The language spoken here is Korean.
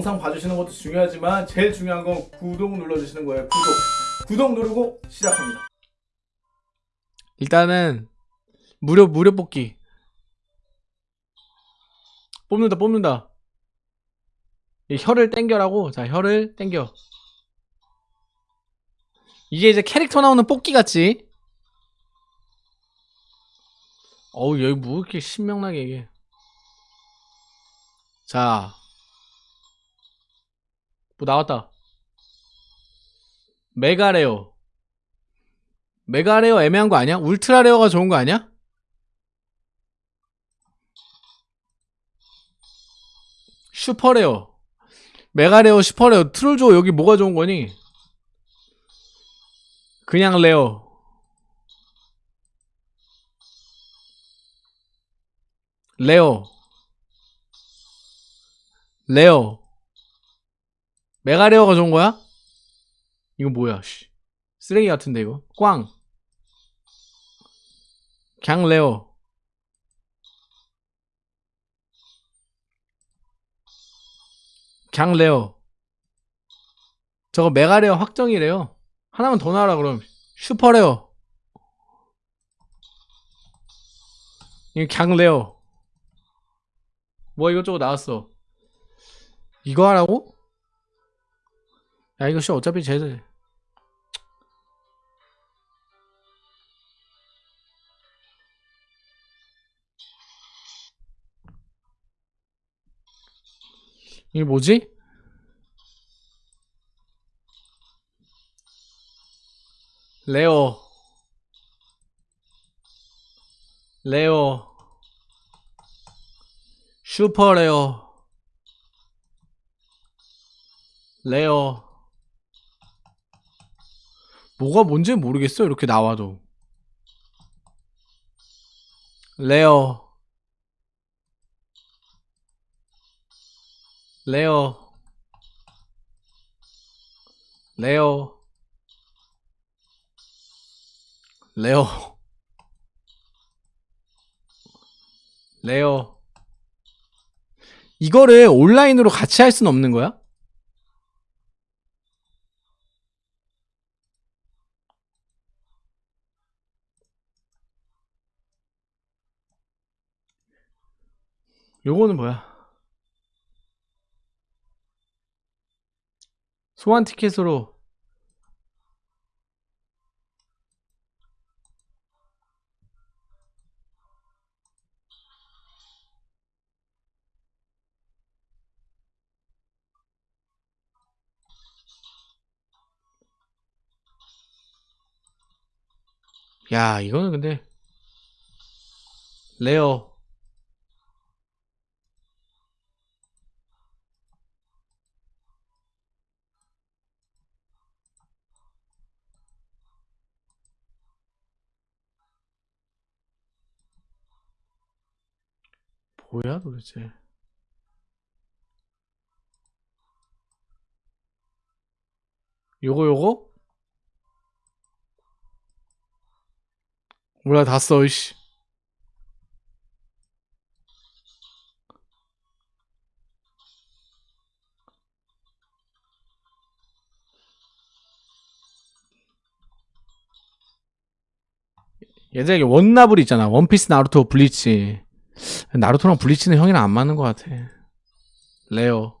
영상 봐주시는 것도 중요하지만 제일 중요한 건 구독 눌러주시는 거예요. 구독. 구독 누르고 시작합니다. 일단은 무료 무료 뽑기. 뽑는다 뽑는다. 이 혀를 땡겨라고. 자 혀를 땡겨. 이게 이제 캐릭터 나오는 뽑기 같지? 어우 여기 뭐 이렇게 신명나게 이게. 자 뭐 나왔다. mega rare mega rare 애매한 거 아니야? ultra rare가 좋은 거 아니야? super rare mega rare super rare 트롤조 여기 뭐가 좋은 거니? 그냥 rare rare rare mega rare가 좋은 거야? 이거 뭐야 씨. 쓰레기 같은데 이거. 꽝. 그냥 rare. 그냥 rare. 저거 mega rare 확정이래요. 하나만 더 나와라 그럼. super rare. 이거 그냥 레어. 뭐 이것저것 나왔어. 이거 하라고? 야씨 어차피 쟤들 이게 뭐지? 레어. 레어. 슈퍼 레어. 레어 뭐가 뭔지 모르겠어 이렇게 나와도. 레어. 레어. 레어. 레어. 레어. 이거를 온라인으로 같이 할 수는 없는 거야? 요거는 뭐야? 소환 티켓으로 야 이거는 근데 레어 뭐야 도대체? 요거 요거? 몰라 다 써 이씨. 예전에 원나블 있잖아. 원피스 나루토 블리치 나루토랑 블리치는 형이랑 안 맞는 것 같아. 레어